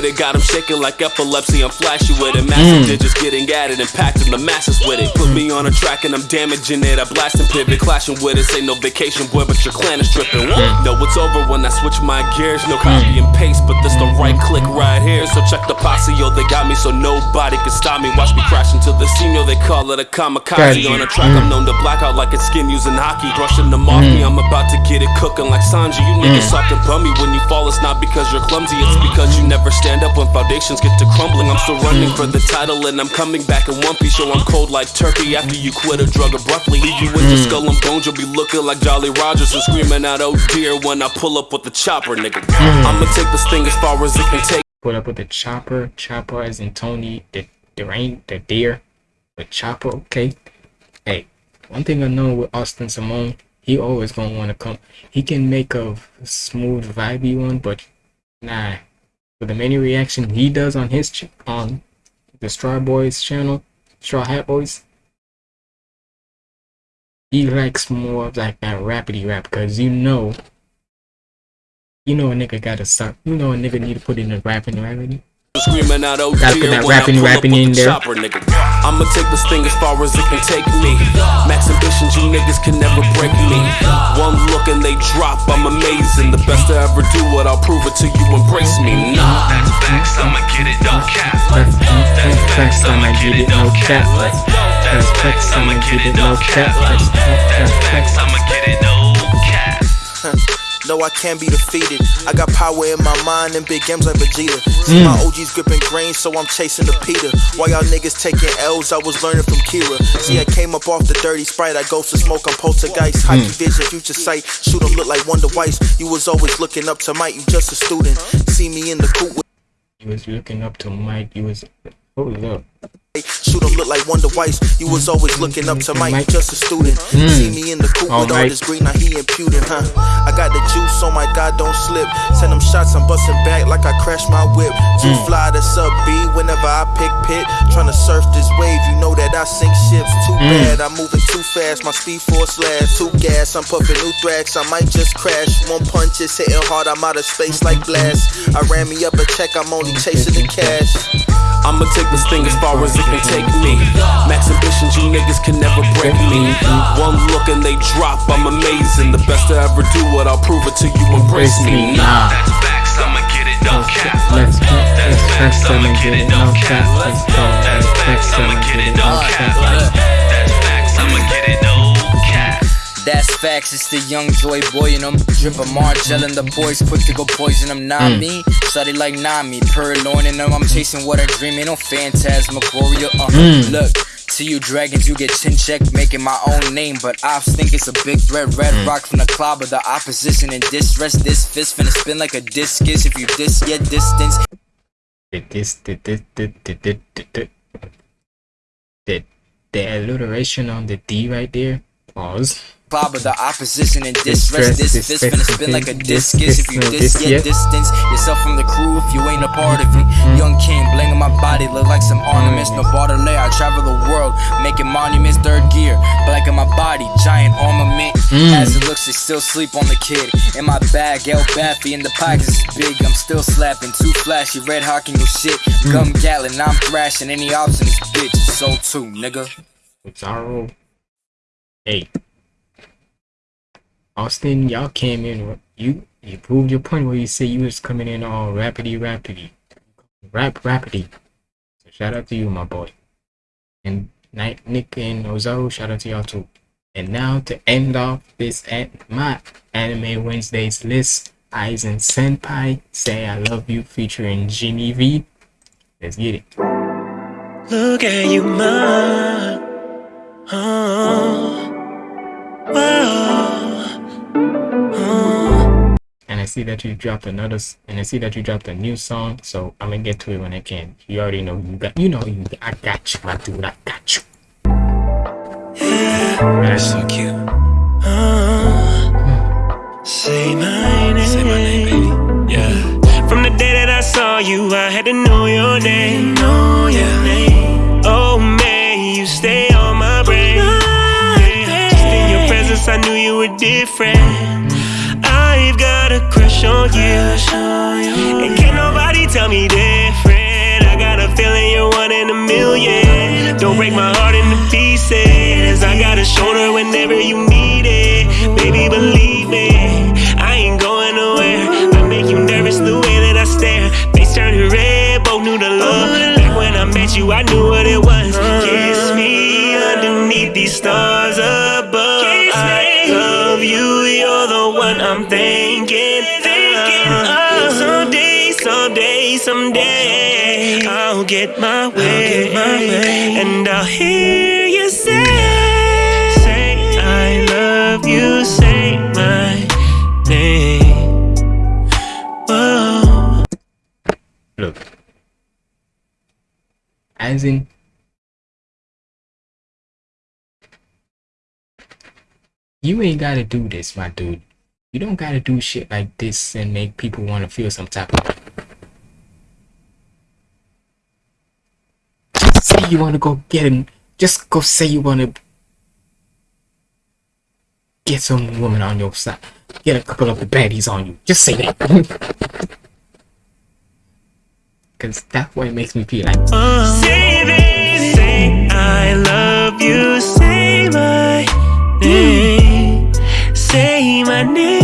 To it got him shaking like epilepsy. I'm flashy with it. Massive Mm. digits getting added, impacting the masses with it. Put me on a track and I'm damaging it. I blast and pivot, clashing with it. Say no vacation, boy, but your clan is tripping. Hmm. No, it's over when I switch my gears. No hmm. copy and paste, but this the hmm. right click right here. So check the posse, yo, they got me so nobody can stop me. Watch me crash into the scene, yo, they call it a kamikaze. On a track, I'm known to black out like it's skin using hockey. Brushing them off Mm. me, I'm about to get it cooking like Sanji. You niggas soft and bummy when you fall. It's not because you're clumsy, it's because you never stand up when foundations get to crumbling. I'm still running for the title and I'm coming back in one piece. So I'm cold like turkey after you quit a drug abruptly. Leave you with your Mm. skull and bones, you'll be looking like Jolly Rogers and screaming out, oh dear, when I pull up with the chopper, nigga. Mm. I'ma take this thing as far as it can take. Put up with the chopper, chopper as in Tony, the the rain, the deer, the chopper. Okay. Hey, one thing I know with Austin Simone, he always gonna want to come. He can make a smooth, vibey one, but nah. For the many reaction he does on his on the Straw Boys channel, Straw Hat Boys, he likes more of like that rapidy rap because you know, you know a nigga gotta stop. You know a nigga need to put in the rapping rapidy. Screaming out, oh Gotta put that rapping, rapping in there. chopper, nigga. I'ma take this thing as far as it can take me. Max ambitions, you niggas can never break me. One look and they drop, I'm amazing. The best I ever do it, I'll prove it till you embrace me. Nah, That's facts, I'ma get it, no cap. That's facts, I'ma get it, no cap. That's facts, I'ma get it, no cap. That's facts, I'ma get it, no cap. No, I can't be defeated. I got power in my mind and big games like Vegeta. See Mm. my OGs gripping grain, so I'm chasing the Peter. While y'all niggas taking L's, I was learning from Kira. See, I came up off the dirty sprite. I go to smoke, I'm poltergeist. High Mm. vision, future sight. Shoot 'em look like Wonder Weiss. You was always looking up to Mike, you just a student. See me in the coop with He was looking up to Mike. He was. Hold up. Shoot 'em look like Wonder Weiss. You was always looking up to Mike, just a student. Mm. See me in the coop All with all this green, now he impudent, huh? I got the juice, oh my god, don't slip. Send them shots, I'm busting back like I crashed my whip. Too Mm. fly to sub B whenever I pick pit. Tryna surf this wave, you know that I sink ships. Too Mm. bad, I'm moving too fast, my speed force last. Too gas, I'm puffing new thrax, I might just crash. One punch is hitting hard, I'm out of space like blast. I ran me up a check, I'm only chasing the cash. I'ma take this thing as far as it can take me. Max ambitions, you niggas can never break me. One look and they drop, I'm amazing. The best I ever do it, I'll prove it to you embrace me. Nah, That's facts, I'ma get it, no cap. Let's go. That's facts, I'ma get it, no cap. Let's go. That's facts, I'ma get it, no cap. That's facts, I'ma get it, no. That's facts, it's the young joy boy and I'm dripping Margell and the boys quick to go poison them, not Mm. me. Study like Nami, purloin and them, I'm chasing what I dream, ain't no phantasmagoria. Uh, Mm. Look, to you dragons, you get chin checked, making my own name, but I think it's a big threat. Red Mm. rock from the club of the opposition in distress. This fist finna spin like a discus if you diss your distance. The alliteration on the D right there? Pause. Cloud, but the opposition in Distress, distress. This distress, fist finna spin like a discus, discus if you no, dis- your yeah. distance. Yourself from the crew if you ain't a part of it. Young king, bling on my body, look like some ornaments. No border lay, I travel the world, making monuments. Third gear, black in my body, giant armament. Mm. As it looks, they still sleep on the kid. In my bag, El Baffy, in the pockets is big. I'm still slapping, too flashy, red hawking your shit. Gum Gatlin, I'm thrashing any ops in this bitch. So too, nigga. Zaro. Hey. Austin, y'all came in. You you proved your point where you say you was coming in all rapidy rapidy. Rap rapidy. So shout out to you, my boy. And Nick and Ozaru, shout out to y'all too. And now to end off this at my Anime Wednesdays list, Aizen Senpai Say I Love You featuring Jimmy V. Let's get it. Look at you, ma. Oh, wow. And I see that you dropped another, and I see that you dropped a new song. So I'm gonna get to it when I can. You already know you got, you know you. I got you, my dude. I got you. You're so cute. Uh, say my name. Say my name, baby. Yeah. From the day that I saw you, I had to know your name. Know your name. Oh, may you stay presence, I knew you were different. I've got a crush on you. And can't nobody tell me different. I got a feeling you're one in a million. Don't break my heart into pieces. I got a shoulder whenever you need it. Baby, believe me, I ain't going nowhere. I make you nervous the way that I stare. Face turning red, both knew the love. Back when I met you, I knew what it was. Kiss me underneath these stars one I'm thinking. of. Someday, someday, someday, I'll get my way, and I'll hear you say, say I love you, say my name. Whoa. Look. As in You ain't gotta do this, my dude. You don't gotta do shit like this and make people wanna feel some type of. Just say you wanna go get him. Just go say you wanna get some woman on your side. Get a couple of the baddies on you. Just say that. Cause that's what it makes me feel like. Say, baby, say I love you. Say my name. Say my name.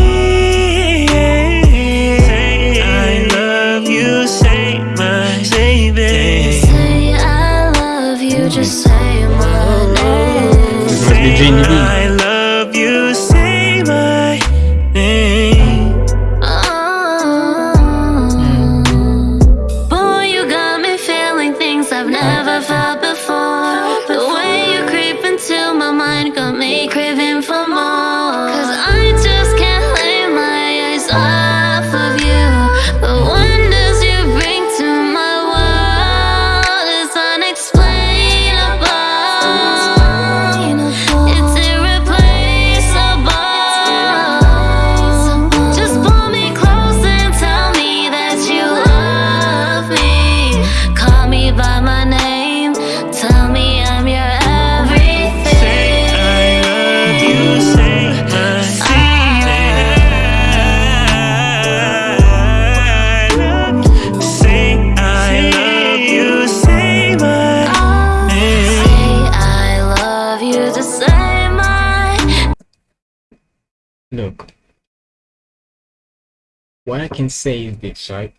Say is this, right?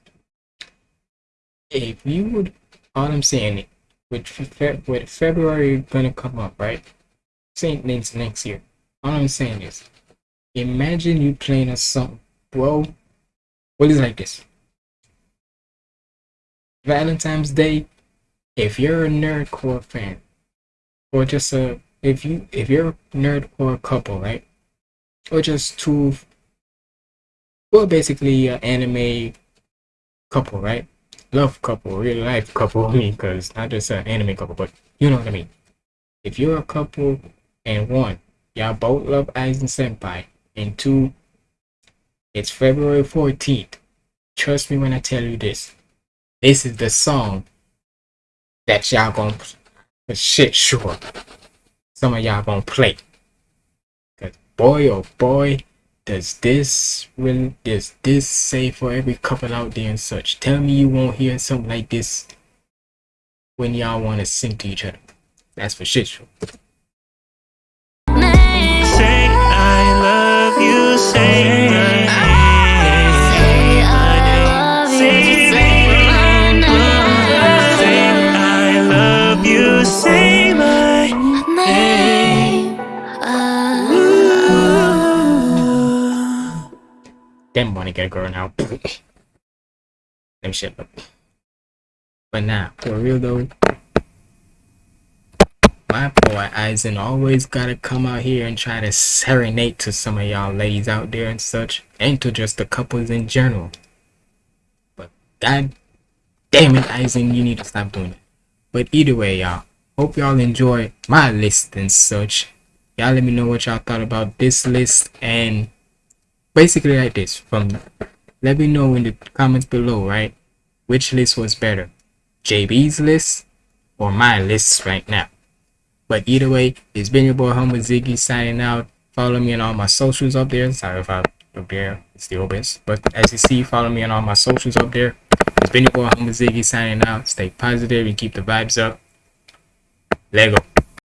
If you would, all I'm saying, with Fe- with February gonna come up, right? Same things next year. All I'm saying is, imagine you playing a song. Well, it's like this. Valentine's Day. If you're a nerdcore fan, or just a if you if you're a nerdcore couple, right? or just two well basically an anime couple right? Love couple real life couple i mean because not just an anime couple but you know what i mean. If you're a couple and one y'all both love Aizen senpai and two it's february 14th trust me when i tell you this. This is the song that y'all gonna shit sure some of y'all gonna play. Cause boy oh boy does this really does this say for every couple out there and such? Tell me you won't hear something like this when y'all want to sing to each other. That's for shit sure. Say I love you. Say Them wanna get a girl now. Them shit up. But now, for real though, my boy Aizen always gotta come out here and try to serenade to some of y'all ladies out there and such, and to just the couples in general. But god damn it, Aizen, you need to stop doing it. But either way, y'all, hope y'all enjoy my list and such. Y'all let me know what y'all thought about this list and basically like this from let me know in the comments below right which list was better jb's list or my list right now but either way it's been your boy humble ziggy signing out follow me on all my socials up there sorry if i up there. It's still best. But as you see, follow me on all my socials up there. It's been your boy Humble Ziggy signing out. Stay positive and keep the vibes up. Lego.